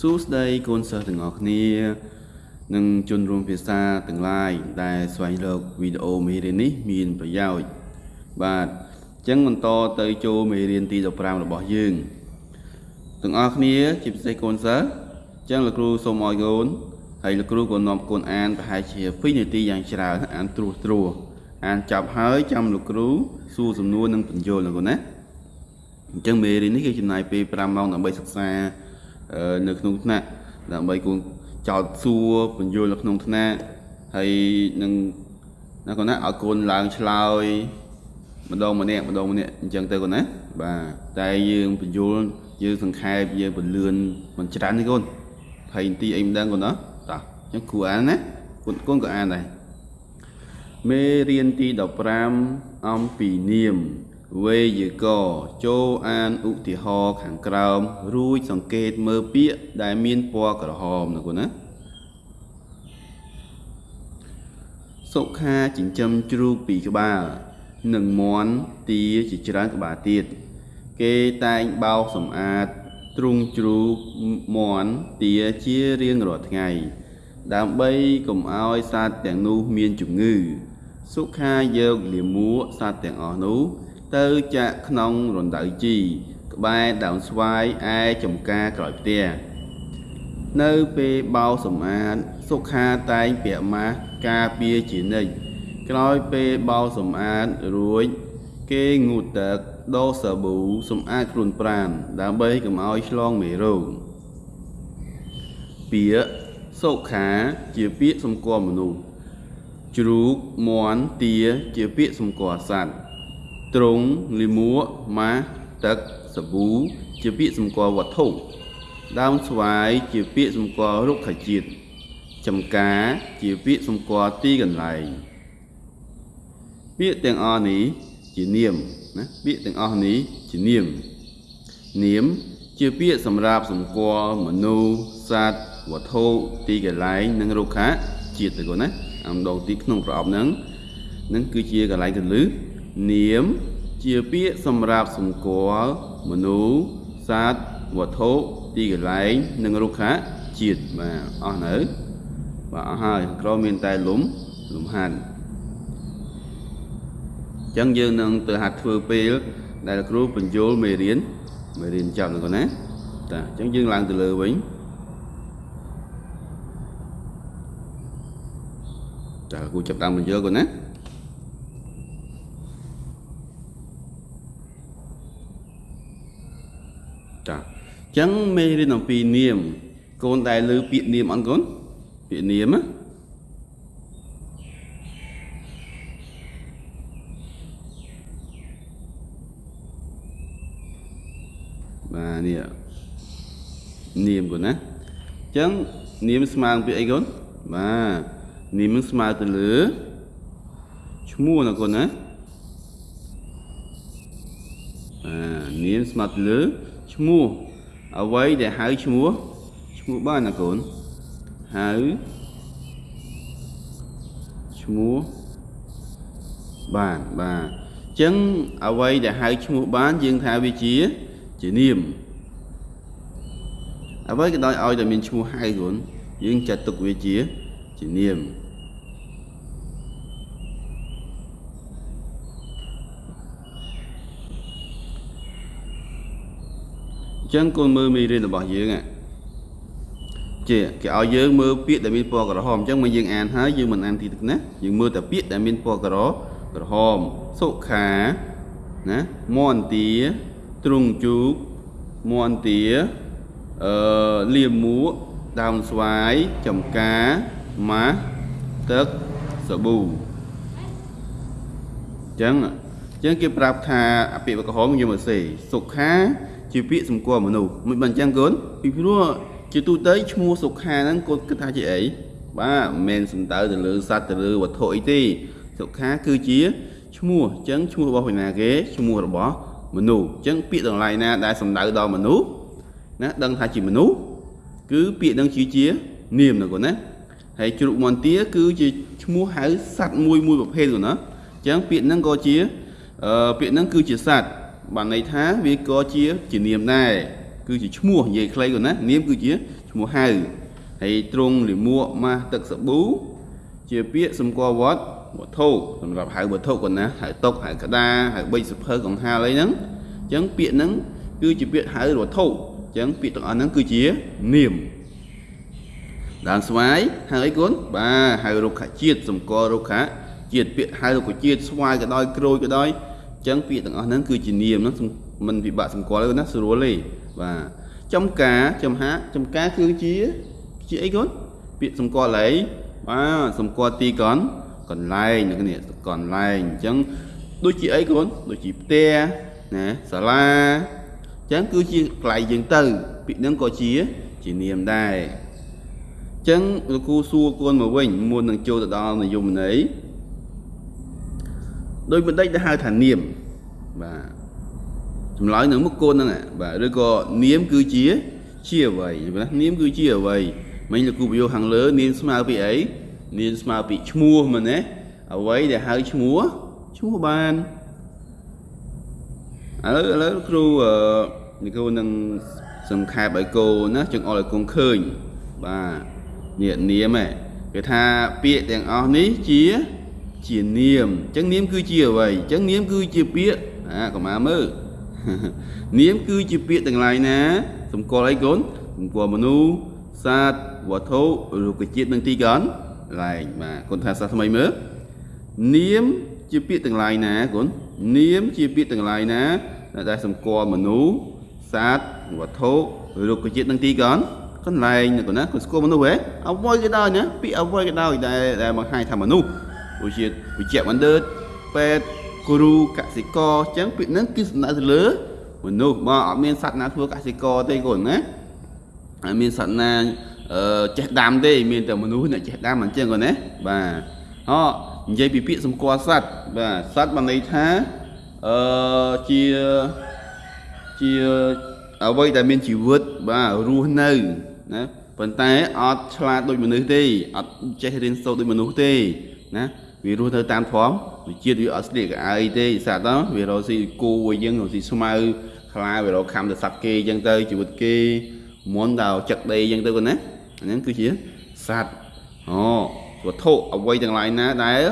សួស្តីកូនសិស្សទាំងអស់គ្នានិងជនរួមភាសាទាំងឡាយដែលស្វែងរកវីដេអូមេរៀននេះមានប្រយោជន៍បាទអញ្ចឹងបន្តទៅចូលមេរៀនទី15របស់យើងទាំងអស់គ្នាជាពិសេសកូនសិស្សអញ្ចឹងលោកគ្រូសូមឲ្យកូនហើយលោកគ្រូក៏នាំកូនអានប្រហែលជា2នាទីយ៉ាងច្រើនអានត្រួសត្រាសអានចាប់ហើយចាំលោកគ្រូសួរសំណួរនិងបញ្យល់ណាកូនណាអញ្ចឹងមេរៀននេះគឺចំណាយពេល5ម៉ោងដើម្បីសិក្សា នៅក្នុងថ្នាក់ដើម្បីគូចោតសួរបញ្យល់នៅក្នុងថ្នាក់ហើយនឹងណាកូនណាឲ្យកូនឡើងឆ្លើយម្ដងម្នាក់ម្ដងម្នាក់អញ្ចឹងទៅកូនណាបាទតែយើងបញ្យល់យើងសង្ខេបយើងពលឿនមិនច្រើនទេកូន20នាទីអីមិនដឹងកូនណាតោះអញ្ចឹងគ្រូអានណាកូនកូនក៏អានដែរមេរៀនទី15អំពីនាម វេយកចូលអានឧទាហរណ៍ខាងក្រោម រួចសង្កេតមើលពាក្យដែលមានពណ៌ក្រហមណាគូណាសុខាចិញ្ចឹមជ្រូកពីរក្បាលនិងមន់ទាជាច្រើនក្បាលទៀតគេតែងបោសសម្អាតទ្រុងជ្រូកមន់ទាជារៀងរាល់ថ្ងៃ ដើម្បីកុំឲ្យសត្វទាំងនោះមានជំងឺសុខាយកលាមួកសត្វទាំងអស់នោះ ទៅចាក់ក្នុងរណ្ដៅជីក្បែរដើមស្វាយឯចំការក្រោយផ្ទះនៅពេលបោសម្អាតសុខាតែងពាក់ម៉ាស់ការពារជានិច្ចក្រោយពេលបោសម្អាតរួច គេងូតទឹកដោសាប៊ូសម្អាតខ្លួនប្រាណដើម្បីកុំឲ្យឆ្លងមេរោគពាក្យសុខាជាពាក្យសម្គាល់មនុស្សជ្រូកមន់ទាជាពាក្យសម្គាល់សត្វ ទ្រង់លិមួកម៉ាស់ទឹកសាប៊ូជាពាក្យសម្គាល់វត្ថុដើមស្វាយជាពាក្យសម្គាល់រុក្ខជាតិចំការជាពាក្យសម្គាល់ទីកន្លែងពាក្យទាំងអស់នេះជានាមណាពាក្យទាំងអស់នេះជានាមនាមជាពាក្យសម្រាប់សម្គាល់មនុស្សសត្វវត្ថុទីកន្លែងនិងរុក្ខជាតិទៅគាត់ណាអំដងទីក្នុងប្រអប់ហ្នឹងនឹងគឺជាកន្លែងកន្លឹះ នាម ជាពាក្យសម្រាប់សម្គាល់មនុស្សសត្វវត្ថុទីកន្លែង និងរុក្ខជាតិបាទអស់នៅបាទអស់ហើយក្រមានតែលំលំហាត់អញ្ចឹងយើងនឹងទៅហាត់ធ្វើពេល ដែលគ្រូបញ្យលមេរៀនមេរៀនចប់ហ្នឹងណាតាអញ្ចឹងយើងឡើងទៅលើវិញតើគ្រូចាប់តាមបញ្យលគាត់ណា ចាអញ្ចឹងមេរៀនអំពីនាមកូនដែលលើពាក្យនាមអត់កូនពាក្យនាមណាបាទនេះនាមកូនណាអញ្ចឹងនាមស្មើនឹងពាក្យអីកូនបាទនាមនឹងស្មើទៅលើឈ្មោះណាកូនណាបាទនាមស្មើទៅលើ ឈ្មោះអ្វីដែលហៅឈ្មោះឈ្មោះបានណាកូនហៅឈ្មោះបានបាទអញ្ចឹងអ្វីដែលហៅឈ្មោះបានយើងថាវាជាជានាមអ្វីក៏ដោយឲ្យតែមានឈ្មោះហៅកូនយើងចាត់ទុកវាជាជានាម ចឹងកូនមើលមេរៀនរបស់យើងជាគេឲ្យយើងមើលពាក្យដែលមានពណ៌ក្រហមអញ្ចឹងមកយើងអានហើយយើងមិនអានទីទឹកណាយើងមើលតែពាក្យដែលមានពណ៌ក្រក្រហមសុខាណាមន្ទាទ្រង់ជូកមន្ទាអឺលៀមមួកដើមស្វាយចំការម៉ាស់ទឹកសាប៊ូអញ្ចឹងអញ្ចឹងគេប្រាប់ថាអាពាក្យក្រហមយើងមកសេសុខា ជាពាក្យសម្គាល់មនុស្សមិនបានអញ្ចឹងកូនពីព្រោះជាទូទៅឈ្មោះសុខាហ្នឹងកូនគិតថាជាអីបាទមិនមែនសំដៅទៅលើសត្វទៅលើវត្ថុអីទេសុខាគឺជាឈ្មោះអញ្ចឹងឈ្មោះរបស់វិណាគេឈ្មោះរបស់មនុស្សអញ្ចឹងពាក្យទាំងឡាយណាដែលសំដៅដល់មនុស្សណាដឹងថាជាមនុស្សគឺពាក្យនឹងជាជានាមណាកូនណាហើយជ្រូកមន្ទាគឺជាឈ្មោះហៅសត្វមួយមួយប្រភេទកូនណាអញ្ចឹងពាក្យហ្នឹងក៏ជាអឺពាក្យហ្នឹងគឺជាសត្វ បានន័យថាវាក៏ជាជានាមដែរគឺជាឈ្មោះនិយាយខ្លីគាត់ណានាមគឺជាឈឈ្មោះហៅហើយទ្រង់លិមួកម៉ាស់ទឹកសាប៊ូជាពាក្យសម្គាល់វត្តវត្ថុសម្រាប់ហៅវត្ថុគាត់ណាហៅតុកហៅក្តារហៅបិចសភើកង្ហាលអីហ្នឹងអញ្ចឹងពាក្យហ្នឹងគឺជាពាក្យហៅវត្ថុអញ្ចឹងពាក្យទាំងអស់ហ្នឹងគឺជានាមដើមស្វាយហៅអីគុណបាទហៅរុក្ខជាតិសម្គាល់រុក្ខជាតិពាក្យហៅរុក្ខជាតិស្វាយក៏ដោយក្រូចក៏ដោយ អញ្ចឹងពាក្យទាំងអស់ហ្នឹងគឺជានាមហ្នឹងមិនពិបាកសម្គាល់ទេណាស្រួលទេបាទចំការចំហាចំការគឺជាជាអីគុណពាក្យសម្គាល់ឡៃបាទសម្គាល់ទីកន្កន្លែងនេះគ្នាកន្លែងអញ្ចឹងដូចជាអីគុណដូចជាផ្ទះណាសាលាអញ្ចឹងគឺជាកន្លែងយើងទៅពាក្យហ្នឹងក៏ជាជានាមដែរអញ្ចឹងលោកគ្រូសួរកូនមកវិញមុននឹងចូលទៅដល់នយមន័យ ដោយបណ្ឌិតដែលហៅថានាមបាទចម្លើយនៅមុខកូនហ្នឹងបាទឬក៏នាមគឺជាជាអ្វីណានាមគឺជាអ្វីមិញលោកគ្រូបញ្យោខាងលើនាមស្មើពីអីនាមស្មើពីឈ្មោះមែនទេអ្វីដែលហៅឈ្មោះឈ្មោះបានឥឡូវឥឡូវគ្រូអឺគ្រូនឹងសង្ខេបឲ្យកូនណាចង្អុលឲ្យកូនឃើញបាទនេះនាមគេថាពាក្យទាំងអស់នេះជា ជានាមអញ្ចឹងនាមគឺជាអ្វីអញ្ចឹងនាមគឺជាពាក្យអាកុមារមើលនាមគឺជាពាក្យទាំងឡាយណាសម្គាល់អីកូនសម្គាល់មនុស្សសត្វវត្ថុរុក្ខជាតិនិងទីកន្លែងបាទកូនថាសាស្ត្រថ្មីមើលនាមជាពាក្យទាំងឡាយណាកូននាមជាពាក្យទាំងឡាយណាដែលសម្គាល់មនុស្សសត្វវត្ថុរុក្ខជាតិនិងទីកន្លែងកន្លែងណាកូនណាកូនស្គាល់មនុស្សហ៎អ្វីក៏ដោយណាពាក្យអ្វីក៏ដោយដែលដែលបង្ហាញថាមនុស្ស ដូចជាវិជ្ជបណ្ឌិតពេទ្យគ្រូកសិករអញ្ចឹងពាក្យហ្នឹងគឺសំដៅទៅលើមនុស្សបើអត់មានសត្វណាធ្វើកសិករទេកូនណាអត់មានសត្វណាអឺចេះដាំទេមានតែមនុស្សអ្នកចេះដាំអញ្ចឹងកូនណាបាទអនិយាយពីពាក្យសម្គាល់សត្វបាទសត្វបានន័យថាអឺជាជាអ្វីដែលមានជីវិតបាទរស់នៅណាប៉ុន្តែអត់ឆ្លាតដូចមនុស្សទេអត់ចេះរៀនសូត្រដូចមនុស្សទេណា វារស់នៅតាមធម្មវិជាតិវាអត់ស្លៀកកៅអីទេសត្វទៅវារកស៊ីគោអីចឹងរកស៊ីស្មៅខ្លាវារកខំទៅសត្វគេចឹងទៅជីវិតគេមុនដល់ចឹកដីចឹងទៅគាត់ណាអាហ្នឹងគឺជាសត្វអូវត្ថុអ្វីទាំងឡាយណាដែល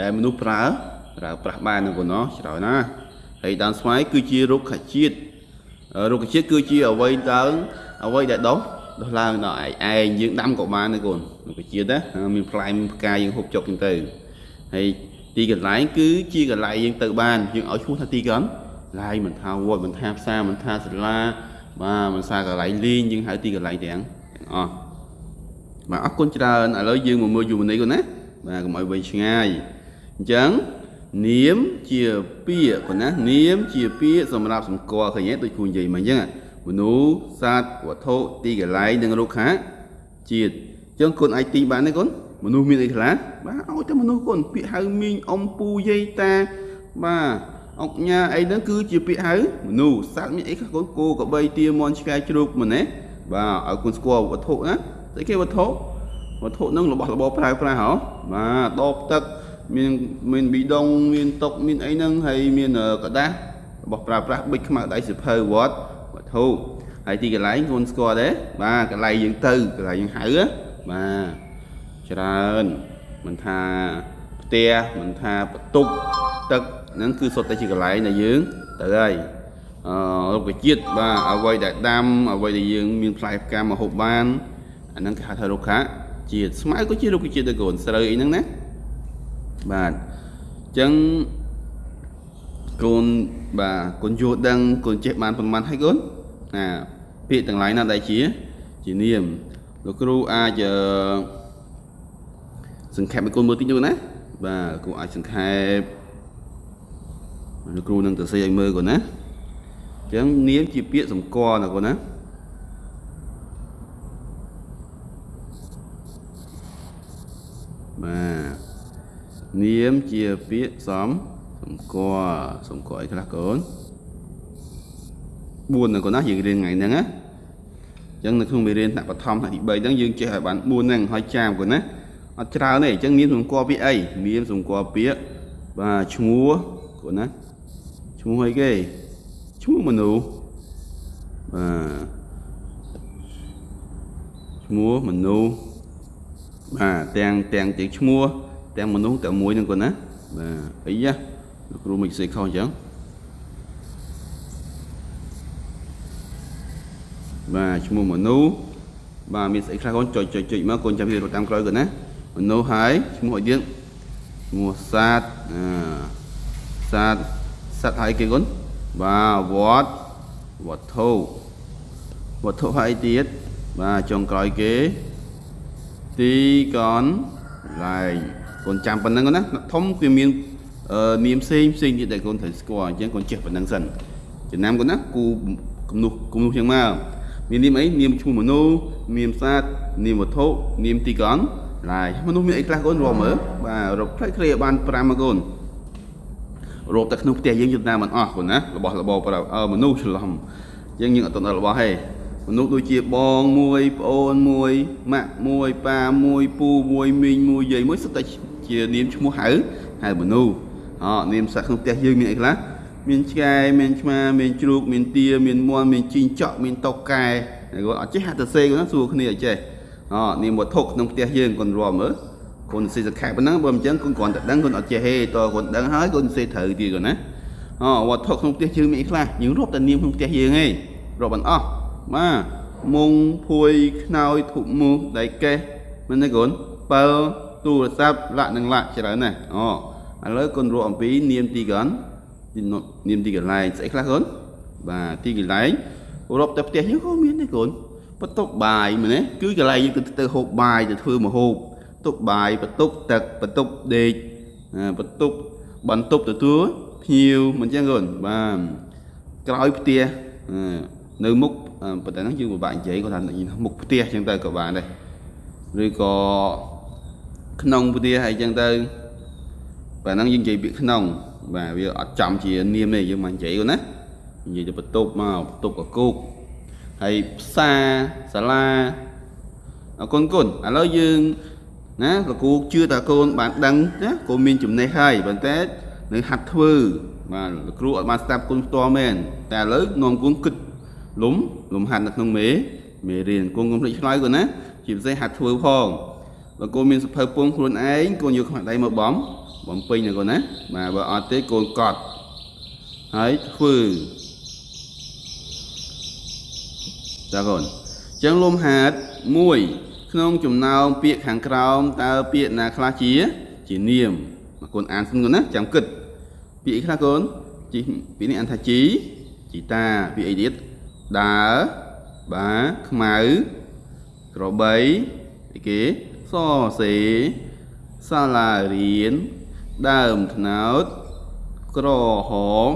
ដែលមនុស្សប្រើប្រើប្រាស់បានហ្នឹងគាត់ណោះច្រើនណាហើយដើមស្វាយគឺជារុក្ខជាតិរុក្ខជាតិគឺជាអ្វីដើមអ្វីដែលដុះដុះឡើងដល់ឯងឯងយើងដាំក៏បានដែរកូនរុក្ខជាតិណាមានផ្លែមានផ្កាយើងហូបចុកចឹងទៅ ហើយទីកន្លែងគឺជាកន្លែងយើងទៅបានយើងឲ្យឈ្មោះថាទីកន្លែងមិនថាវត្តមិនថាផ្សារមិនថាសាលាបាទមិនថាកន្លែងលេងយើងហៅទីកន្លែងទាំងទាំងអស់បាទអរគុណច្រើនឥឡូវយើងមកមើលយូរនេះកូនណាបាទកុំឲ្យវែងឆ្ងាយអញ្ចឹងនាមជាពាក្យកូនណានាមជាពាក្យសម្រាប់សម្គាល់ឃើញទេដូចគ្រូនិយាយមកអញ្ចឹងមនុស្សសត្វវត្ថុទីកន្លែងនិងរុក្ខាជាតិអញ្ចឹងកូនអាចទីបានទេកូន មនុស្សមានអីខ្លះបាទឲ្យតែមនុស្សគុណពាក្យហៅមីងអ៊ំពូយាយតាបាទអុកញ៉ាអីហ្នឹងគឺជាពាក្យហៅមនុស្សសត្វមានអីខ្លះគុណគោក្របីទាមន់ឆ្កែជ្រូកមែនទេបាទឲ្យគុណស្គាល់វត្ថុណាស្អីគេវត្ថុវត្ថុហ្នឹងរបស់របរប្រើប្រាស់ហ៎បាទដបទឹកមានមានប៊ីដុងមានតុកមានអីហ្នឹងហើយមានកដាស់របស់ប្រើប្រាស់ប៊ិចខ្មៅដៃសិភៅវត្តវត្ថុហើយទីកន្លែងគុណស្គាល់ទេបាទកន្លែងយើងទៅកន្លែងយើងហៅបាទ ច្រើនមិនថាផ្ទះមិនថាបន្ទប់ទឹកហ្នឹងគឺសុទ្ធតែជាកន្លែងដែលយើងទៅហើយអឺរុក្ខជាតិបាទអ្វីដែលដាំអ្វីដែលយើងមានផ្លែផ្កាមកហូបបានអាហ្នឹងគេហៅថារុក្ខជាតិស្មៅក៏ជារុក្ខជាតិដែរកូនស្រូវអីហ្នឹងណាបាទអញ្ចឹងកូនបាទកូនយល់ដឹងកូនចេះបានប្រមាណហើយកូនណាពាក្យទាំងឡាយណាដែលជា ជានាមលោកគ្រូអាចអឺ សង្ខេបឲ្យកូនមើលតិចទៅណាបាទគ្រូអាចសង្ខេបលោកគ្រូនឹងទៅសេឲ្យមើលកូនណាអញ្ចឹងនាមជាពាក្យសម្គាល់ណាកូនណាបាទនាមជាពាក្យសំសម្គាល់សម្គាល់អីខ្លះកូន4ណាកូនណាយើងរៀនថ្ងៃហ្នឹងណាអញ្ចឹងនៅក្នុងមេរៀនថ្នាក់បឋមថ្នាក់ទី3ហ្នឹងយើងចេះឲ្យបាន4ហ្នឹងហើយចាំកូនណា អត់ច្រើនទេអញ្ចឹងនាមសម្គាល់ពាក្យអីនាមសម្គាល់ពាក្យបាទឈ្មោះគូណាឈ្មោះអីគេឈ្មោះមនុស្សបាទឈ្មោះមនុស្សបាទទាំងទាំងទាំងឈ្មោះទាំងមនុស្សតែមួយហ្នឹងគាត់ណាបាទអីយ៉ាលោកគ្រូមិនសេខុសអញ្ចឹងបាទឈ្មោះមនុស្សបាទមានស្អីខ្លះកូនចុចចុចចុចមកកូនចាំវារត់តាមក្រោយគាត់ណា មនុស្សហើយឈ្មោះអីទៀតឈ្មោះសត្វអឺសត្វសត្វហើយគេកូនបាទវត្តវត្ថុវត្ថុហើយទៀតបាទចុងក្រោយគេទីកនឡាយកូនចាំប៉ុណ្្នឹងណាធំវាមាននាមផ្សេងផ្សេងទៀតដែលកូនត្រូវស្គាល់អញ្ចឹងកូនចេះប៉ុណ្្នឹងសិនចំណាំកូនណាគូគំនុះគំនុះចឹងមកមាននាមអីនាមឈ្មោះមនុស្សនាមសត្វនាមវត្ថុនាមទីកន ឡាយមនុស្សមានអីខ្លះកូនរកមើលបាទរកផ្លេចគ្រាបាន5មកកូនរកតែក្នុងផ្ទះយើងយល់តាមមិនអស់កូនណារបស់របរប្រាប់អឺមនុស្សច្រឡំយើងយើងអត់ដល់របស់ទេមនុស្សដូចជាបងមួយប្អូនមួយម៉ាក់មួយប៉ាមួយពូមួយមីងមួយយាយមួយសុទ្ធតែជានាមឈ្មោះហៅហៅមនុស្សអនាមសត្វក្នុងផ្ទះយើងមានអីខ្លះមានឆ្កែមានឆ្មាមានជ្រូកមានទាមានមាន់មានជីងចក់មានតុកកែគាត់អត់ចេះហាត់ទៅសេគាត់ណាសួរគ្នាអត់ចេះ អនាមវត្ថុក្នុងផ្ទះយើងគាត់រាប់មើលកូនសេសខែប៉ុណ្ណឹងបើមិនចឹងកូនគ្រាន់តែដឹងកូនអត់ចេះហេតកូនដឹងហើយកូនសេត្រូវទៀតគាត់ណាអវត្ថុក្នុងផ្ទះយើងមានអីខ្លះយើងរាប់តែនាមក្នុងផ្ទះយើងឯងរាប់មិនអស់បាទមុងភួយខ្នើយធុមូសដៃកេះមែនទេកូនបើទូរស័ព្ទលាក់នឹងលាក់ច្រើនណាស់អូឥឡូវកូនរកអំពីនាមទីកននាមទីកន្លែងស្អីខ្លះកូនបាទទីកន្លែងរកតែផ្ទះយើងក៏មានដែរកូន បន្ទប់បាយមែនទេគឺកន្លែងយើងទៅទៅហូបបាយទៅធ្វើម្ហូបបន្ទប់បាយបន្ទប់ទឹកបន្ទប់ដេកបន្ទប់បន្ទប់ទទួលភ្ញៀវមិនចឹងកូនបាទក្រោយផ្ទះនៅមុខប៉ុន្តែហ្នឹងយើងពិបាកនិយាយគាត់ថាមុខផ្ទះចឹងទៅក៏បានដែរឬក៏ក្នុងផ្ទះហើយចឹងទៅបាទហ្នឹងយើងនិយាយពាក្យក្នុងបាទវាអត់ចំជានាមទេយើងមកនិយាយគាត់ណានិយាយទៅបន្ទប់មកបន្ទប់កកូក ហើយផ្សារសាលាអរគុណគុណឥឡូវយើងណាលោកគ្រូជឿថាកូនបានដឹងណាកូនមានចំណេះហើយប៉ុន្តែនៅហាត់ធ្វើបាទលោកគ្រូអត់បានស្ដាប់គុណផ្ទាល់មែនតែឥឡូវនាំគុណគិតលំលំហាត់នៅក្នុងមេមេរៀនកូនកុំភ្លេចឆ្លើយគាត់ណាជាពិសេសហាត់ធ្វើផងបើកូនមានសភៅពងខ្លួនឯងកូនយកខ្មាស់ដៃមកបំបំពេញណាកូនណាបាទបើអត់ទេកូនកត់ហើយធ្វើ ចាកូនចឹងលំហាត់1ក្នុងចំណោមពាក្យខាងក្រោមតើពាក្យណាខ្លះជា ជានាមកូនអានសិនកូនណាចាំគិតពាក្យខ្លះកូនជីពាក្យនេះអានថាជីជីតាពាក្យអីទៀតដើរបាទខ្មៅក្របីអីគេសសេសាលារៀនដើមថ្នោតក្រហម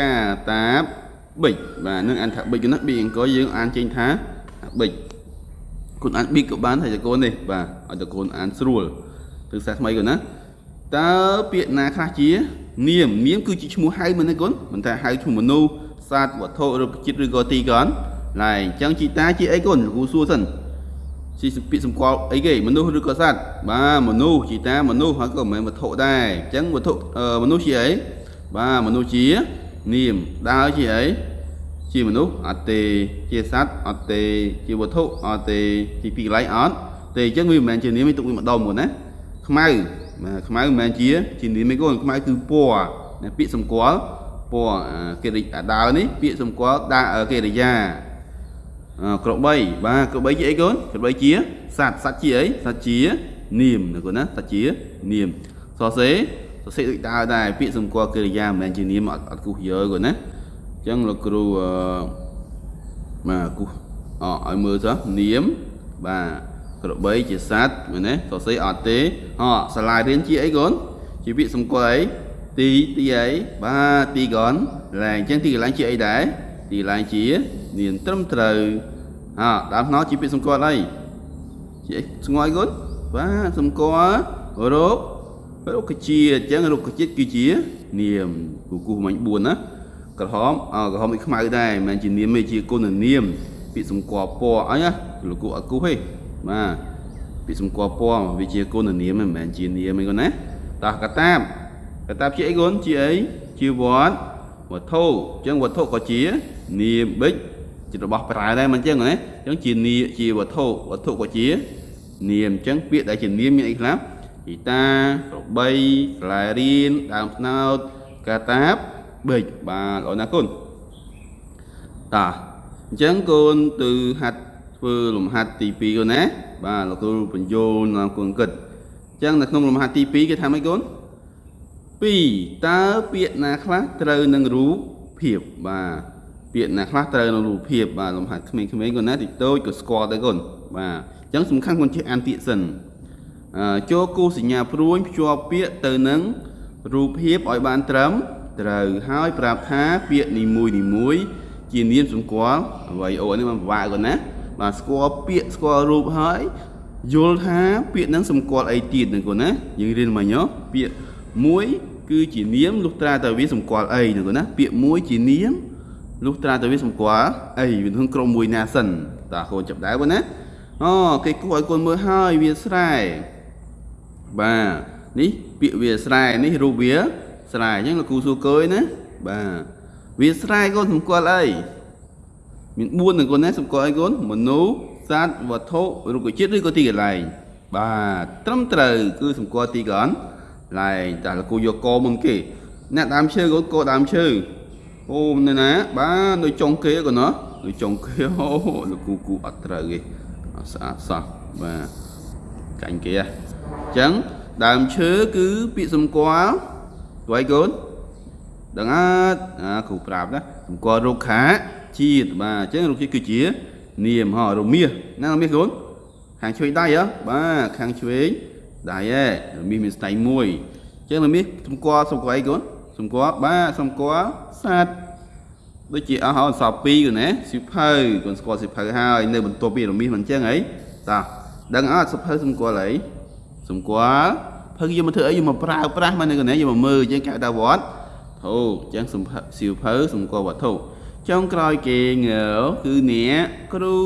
កាតាប ប៊ិចបាទនឹងអានថាប៊ិចណាប៊ីអង្គយើងអានចេញថាប៊ិចគុណអានប៊ីក៏បានហើយកូននេះបាទឲ្យតកូនអានស្រួលទិសាថ្មីកូនណាតើពាក្យណាខ្លះជា នាមនាមគឺជាឈ្មោះហៅមិនទេកូនមិនថាហៅឈ្មោះមនុស្សសត្វវត្ថុរូបជាតិឬក៏ទីកនឡើយអញ្ចឹងជីតាជាអីកូនគ្រូសួរសិនជាពាក្យសម្គាល់អីគេមនុស្សឬក៏សត្វបាទមនុស្សជីតាមនុស្សហើយក៏មិនមែនវត្ថុដែរអញ្ចឹងវត្ថុមនុស្សជាអីបាទមនុស្សជា នាមដើរជាអីជាមនុស្សអត់ទេជាសត្វអត់ទេជាវត្ថុអត់ទេជាពីកន្លែងអត់ទេអញ្ចឹងវាមិនមែនជានាមទេទុកវាម្ដុំគាត់ណាខ្មៅបាទខ្មៅមិនមែនជាជានាមទេគាត់ខ្មៅគឺពណ៌ពាក្យសម្គាល់ពណ៌កិរិយាដើនេះពាក្យសម្គាល់ដាកិរិយាក្របីបាទក្របីជាអីកូនក្របីជាសត្វសត្វជាអីសត្វជានាមណាកូនណាសត្វជានាមសរសេរ សរសេរដូចដើដែរពាក្យសម្គាល់កិរិយាមិនមែនជានាមអត់អត់គូសយើកូនណាអញ្ចឹងលោកគ្រូអឺបាទគូសអឲ្យមើលទៅនាមបាទក្របីជាសត្វមែនទេសរសេរអត់ទេអសាលារៀនជាអីកូនជាពាក្យសម្គាល់អីទីទីអីបាទទីកនឡើងអញ្ចឹងទីកន្លែងជាអីដែរទីកន្លែងជានាមត្រឹមត្រូវអើដើមថ្នោតជាពាក្យសម្គាល់អីជាអីស្ងល់គុណបាទសម្គាល់រោគ រុក្ខជាតិអញ្ចឹងរុក្ខជាតិគឺជានាមគូគូមិញ4ណាក្រហមអក្រហមដូចខ្មៅដែរមិនមែនជានាមទេជាគុណនាមពាក្យសម្គាល់ពណ៌អីណាលោកគូអត់គូទេបាទពាក្យសម្គាល់ពណ៌វាជាគុណនាមមិនមែនជានាមទេគាត់ណាតោះកតាបកតាបជាអីគុណជាអីជាវត្តវត្ថុអញ្ចឹងវត្ថុក៏ជានាមបិចជារបស់ប្រើដែរមិនអញ្ចឹងណាអញ្ចឹងជានាជាវត្ថុវត្ថុក៏ជានាមអញ្ចឹងពាក្យដែលជានាមមានអីខ្លះ ហ្គីតាក្របីស្លែរៀនដើមស្នោតកាតាបប៊ិចបាទល្អណាស់គុណតាអញ្ចឹងកូនទៅហាត់ធ្វើលំហាត់ទី2កូនណាបាទលោកគ្រូបញ្យល់ដល់កូនគិតអញ្ចឹងនៅក្នុងលំហាត់ទី2គេថាម៉េចកូន2តើពាក្យណាខ្លះត្រូវនឹងរូបភាពបាទពាក្យណាខ្លះត្រូវនឹងរូបភាពបាទលំហាត់ក្មេងៗកូនណាតិចតូចក៏ស្គាល់ទៅកូនបាទអញ្ចឹងសំខាន់កូនចេះអានពាក្យសិនអឺ ចូលគូសញ្ញាព្រួញភ្ជាប់ពាក្យទៅនឹងរូបភាពឲ្យបានត្រឹមត្រូវហើយប្រាប់ថាពាក្យនីមួយនីមួយជានាមសម្គាល់អ្វីអូនេះมันពិបាកកូនណាបាទស្គាល់ពាក្យស្គាល់រូបហើយយល់ថាពាក្យហ្នឹងសម្គាល់អីទៀតហ្នឹងកូនណាយើងរៀនមិញហ៎ពាក្យមួយគឺជានាមលុះត្រាតែវាសម្គាល់អីហ្នឹងកូនណាពាក្យមួយជានាមលុះត្រាតែវាសម្គាល់អីវាក្នុងក្រុមមួយណាសិនតាកូនចាប់ដែរបងណាអូគេគួរឲ្យកូនមើលហើយវាស្រែ បាទនេះពាក្យវាស្រែនេះរូបវាស្រែអញ្ចឹងលោកគ្រូសួរកយណាបាទវាស្រែកូនសម្គាល់អីមាន4នឹងកូនណាសម្គាល់អីកូនមនុស្សសត្វវត្ថុរុក្ខជាតិឬក៏ទីកន្លែងបាទត្រឹមត្រូវគឺសម្គាល់ទីកន្លែងតែលោកគ្រូយកកមុនគេអ្នកដើមឈើកូនកដើមឈើអូនៅណាបាទនៅចុងគេកូនណានៅចុងគេអូលោកគ្រូគូអត់ត្រូវទេអត់ស្អាតសោះបាទកាញ់គេហ៎ អញ្ចឹងដើមឈើគឺពាក្យសម្គាល់ស្វ័យកូនដឹងអត់អាគ្រូប្រាប់ណាសម្គាល់រុក្ខាជាតិបាទអញ្ចឹងរុក្ខជាតិគឺជា នាមហ៎រមាសណារមាសកូនខាងឆ្វេងដៃហ៎បាទខាងឆ្វេងដៃហ៎រមាសមានស្ដៃមួយអញ្ចឹងរមាសសម្គាល់សម្គាល់អីកូនសម្គាល់បាទសម្គាល់សត្វដូចជាអស់អសល់2កូនណាសិភៅកូនស្គាល់សិភៅហើយនៅបន្ទាប់ពីរមាសមិនអញ្ចឹងអីតាដឹងអត់សិភៅសម្គាល់អី សម្គាល់ភៅយកមកធ្វើអីយកមកប្រើប្រាស់មកនៅកន្លែងយកមកមើលអញ្ចឹងគេហៅថាវត្តធូអញ្ចឹងសម្ភាសៀវភៅសម្គាល់វត្ថុចុងក្រោយគេងើគឺអ្នកគ្រូ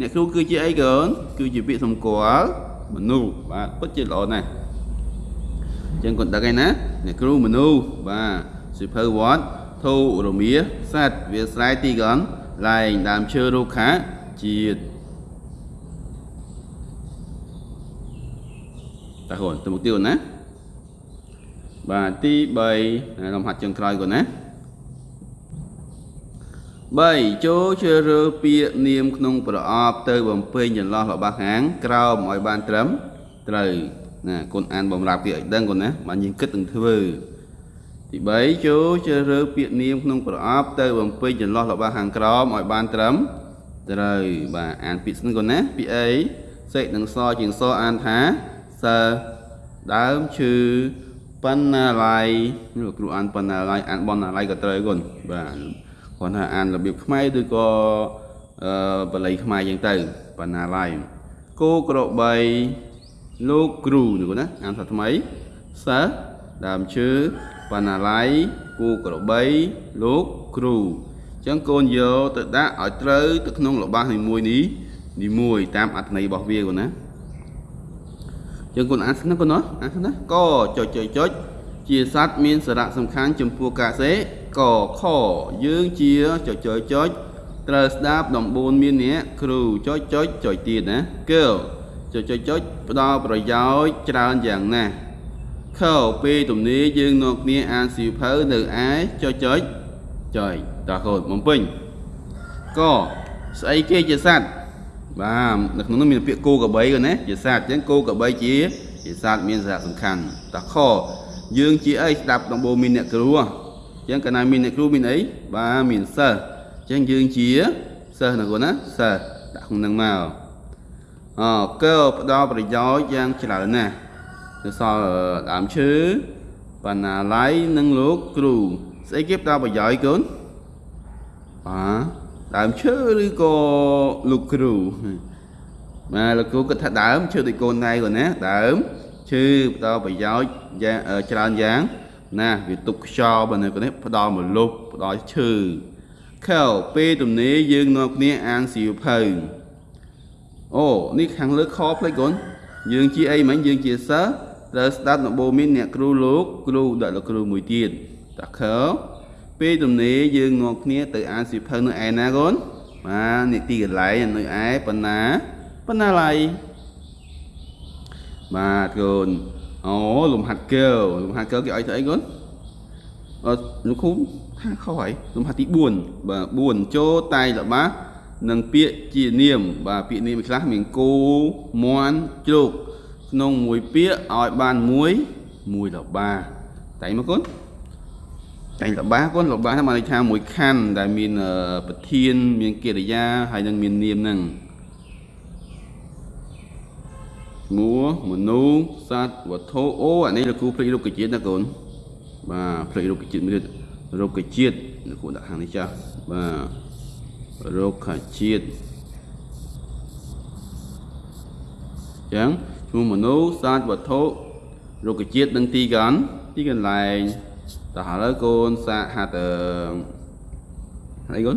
អ្នកគ្រូគឺជាអីកូនគឺជាពាក្យសម្គាល់មនុស្សបាទពិតជាល្អណាស់អញ្ចឹងគាត់ដឹងហើយណាអ្នកគ្រូមនុស្សបាទសៀវភៅវត្តធូរមាសសัตว์វាស្រែទីកន្លែងដើមឈើរុក្ខាជាតិ តើកូនទៅមុខទៀតណាបាទទី3លំហាត់ចុងក្រោយកូនណា3ចូលជ្រើសរើសពាក្យនាមក្នុងប្រអប់ទៅបំពេញចន្លោះរបស់ខាងក្រោមឲ្យបានត្រឹមត្រូវណាកូនអានបំរាប់ពាក្យឲ្យដឹងកូនណាបានយើងគិតនឹងធ្វើទី3ចូលជ្រើសរើសពាក្យនាមក្នុងប្រអប់ទៅបំពេញចន្លោះរបស់ខាងក្រោមឲ្យបានត្រឹមត្រូវបាទអានពាក្យស្នឹងកូនណាពាក្យអីសេកនិងសជាងសអានថា សើដើមឈឺបណ្ណាល័យលោកគ្រូអានបណ្ណាល័យអានបណ្ណាល័យក៏ត្រូវកូនបាទគាត់ថាអានរបៀបខ្មែរឬក៏អឺបល័យខ្មែរយ៉ាងទៅបណ្ណាល័យគោក្របីលោកគ្រូនេះណាអានថាថ្មីសិស្សដើមឈើបណ្ណាល័យគូក្របីលោកគ្រូអញ្ចឹងកូនយកទៅដាក់ឲ្យត្រូវទៅក្នុងរបស់នីមួយនេះនីមួយតាមអត្ថន័យរបស់វាកូនណា អញ្ចឹងកូនអានស្នឹកកូនណាអានស្នឹកកចុចចុចចុចជាសត្វមានសារៈសំខាន់ចំពោះកាសេកខយើងជាចុចចុចចុចត្រូវស្ដាប់ដំបូនមានអ្នកគ្រូចុចចុចចុចទៀតណាកើចុចចុចចុចផ្ដល់ប្រយោជន៍ច្រើនយ៉ាងណាស់ខពេលទំនេរយើងនាំគ្នាអានសៀវភៅនៅឯចុចចុចចុចតើកូនបំពេញកស្អីគេជាសត្វ បាទនៅក្នុងនោះមានពាក្យគោក្របីគាត់ណាជាសត្វអញ្ចឹងគោក្របីជាជាសត្វមានសារៈសំខាន់តើខយើងជាអីស្ដាប់ដំបូងមានអ្នកគ្រូអញ្ចឹងកាលណាមានអ្នកគ្រូមានអីបាទមានសិស្សអញ្ចឹងយើងជាសិស្សណាគាត់ណាសិស្សដាក់ក្នុងនឹងមកអកើផ្ដល់ប្រយោជន៍យ៉ាងច្រើនណាស់ទៅសល់ដើមឈើបណ្ណាល័យនិងលោកគ្រូស្អីគេផ្ដល់ប្រយោជន៍កូនបាទ ដើមឈើឬក៏លោកគ្រូបាទលោកគ្រូគាត់ថាដើមឈើដូចកូនណៃគាត់ណាដើមឈើផ្ដល់ប្រយោជន៍យ៉ាងច្រើនយ៉ាងណាវាទុកខ្យល់បើនៅនេះផ្ដល់មលុបផ្ដល់ឈើខែពេលទំនេរយើងនាំគ្នាអានសៀវភៅអូនេះខាងលើខផ្លេចកូនយើងជាអីមិញយើងជាសិស្សត្រូវស្ដាប់ដំបូន្មានអ្នកគ្រូលោកគ្រូដាក់លោកគ្រូមួយទៀតតាខើ ពេលទំនេរយើងនាំគ្នាទៅអានសៀវភៅនៅឯណាកូនបាទនីតិកន្លែងនៅឯបណ្ណាបណ្ណាល័យបាទកូនអូលំហាត់កើលំហាត់កើគេឲ្យធ្វើអីកូនអត់លោកគ្រូថាខុសហើយលំហាត់ទី4បាទ4ចូលតែងរបស់និងពាក្យជានាម បាទពាក្យនាមខ្លះមានគោមន់ជ្រូកក្នុងមួយពាក្យឲ្យបានមួយមួយរបាតែងមកកូន តែងរបាកូនរបាហ្នឹងបានន័យថាមួយខណ្ឌដែលមានប្រធានមានកិរិយាហើយនឹងមាននាមហ្នឹងឈ្មោះមនុស្សសត្វវត្ថុអូអានេះលោកគ្រូភ្លេចរុក្ខជាតិណាកូនបាទភ្លេចរុក្ខជាតិមួយទៀតរុក្ខជាតិលោកគ្រូដាក់ខាងនេះចាស់បាទរុក្ខជាតិចឹងឈ្មោះមនុស្សសត្វវត្ថុរុក្ខជាតិនិងទីកន្លែងទីកន្លែង តោះឥឡូវកូនសាកហាត់អីកូន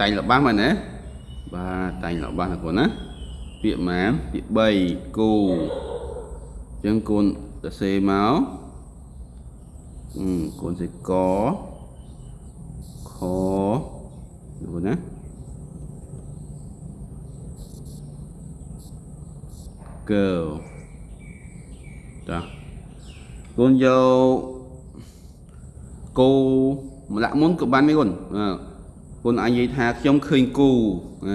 តែងរបស់មែនទេបាទតែងរបស់ណាកូនណាពាក្យម៉ានពាក្យ3គូអញ្ចឹងកូនសរសេរមកអឺកូនសេកខនោះណា girl ចាកូនយក គោម្លាក់មុនក៏បានដែរកូនកូនអាចនិយាយថាខ្ញុំឃើញគោ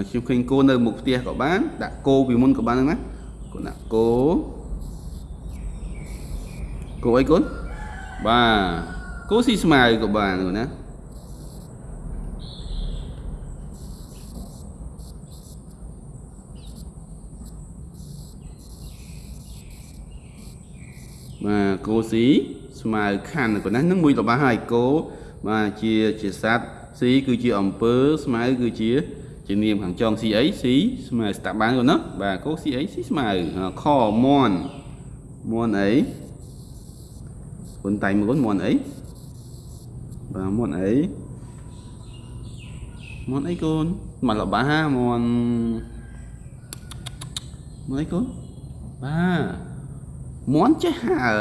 ខ្ញុំឃើញគោនៅមុខផ្ទះក៏បានដាក់គោពីមុនក៏បានហ្នឹងណាកូនដាក់គោគោអីកូនបាទគោស៊ីស្មៅក៏បានកូនណា បាទគោស៊ីស្មៅខាន់កូនណានឹងមួយរបស់ហើយគោបាទជាជាសត្វស៊ីគឺជាអំពើស្មៅគឺជាជានាមខាងចងស៊ីអីស៊ីស្មៅស្តាប់បានកូនណាបាទគោស៊ីអីស៊ីស្មៅខមន់មន់អីកូនតែមកូនមន់អីបាទមន់អីមន់អីកូនមកលបាមន់មន់អីកូនបាទ មន់ចេះហើ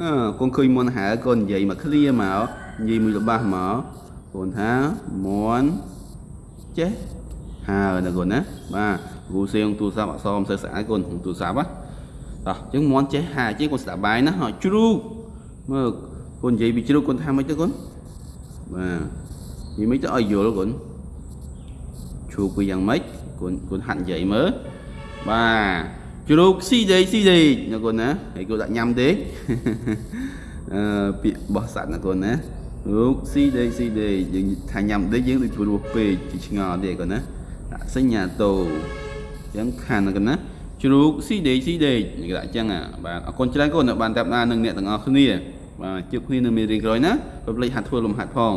អឺកូនឃើញមន់ហើកូននិយាយមកឃ្លាមកនិយាយមួយរបស់មកកូនថាមន់ចេះហើណាកូនណាបាទគ្រូសៀងទូរស័ព្ទអក្សរមិនសូវស្អាតកូនទូរស័ព្ទហ៎តោះអញ្ចឹងមន់ចេះហើជាងកូនស្ដាប់បាយណាហ៎ជ្រូកមើលកូននិយាយពីជ្រូកកូនថាម៉េចទៅកូនបាទនិយាយមិនទៅឲ្យយល់កូនជ្រូកវាយ៉ាងម៉េចកូនកូនហាត់និយាយមើលបាទ ជ្រូកស៊ីដេកស៊ីដេកណាកូនណាហើយកូនដាក់ញ៉ាំទេអឺពាក្យបោះសัตว์ណាកូនណារូកស៊ីដេកស៊ីដេកយើងថាញ៉ាំដេកយើងដូចព្រោះពេកជាឆ្ងល់ទេកូនណាដាក់សញ្ញាតូអញ្ចឹងខានណាកូនណាជ្រូកស៊ីដេកស៊ីដេកគេដាក់អញ្ចឹងបាទអរគុណច្រើនកូនបានតាមដាននឹងអ្នកទាំងអស់គ្នាបាទជួបគ្នានៅមេរៀនក្រោយណាកុំភ្លេចហាត់ធ្វើលំហាត់ផង